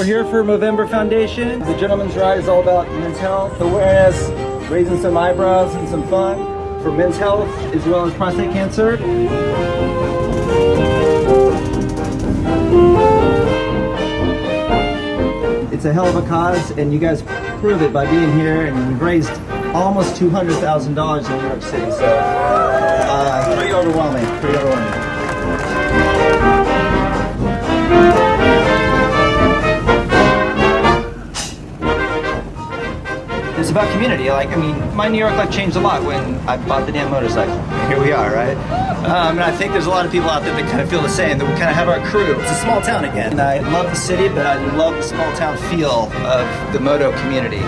we're here for Movember Foundation. The Gentleman's Ride is all about men's health, awareness, raising some eyebrows and some fun for men's health as well as prostate cancer. It's a hell of a cause and you guys prove it by being here and we've raised almost $200,000 in New York City. So uh, pretty overwhelming, pretty overwhelming. It's about community. Like, I mean, my New York life changed a lot when I bought the damn motorcycle. Here we are, right? Um, and I think there's a lot of people out there that kind of feel the same, that we kind of have our crew. It's a small town again. And I love the city, but I love the small town feel of the moto community.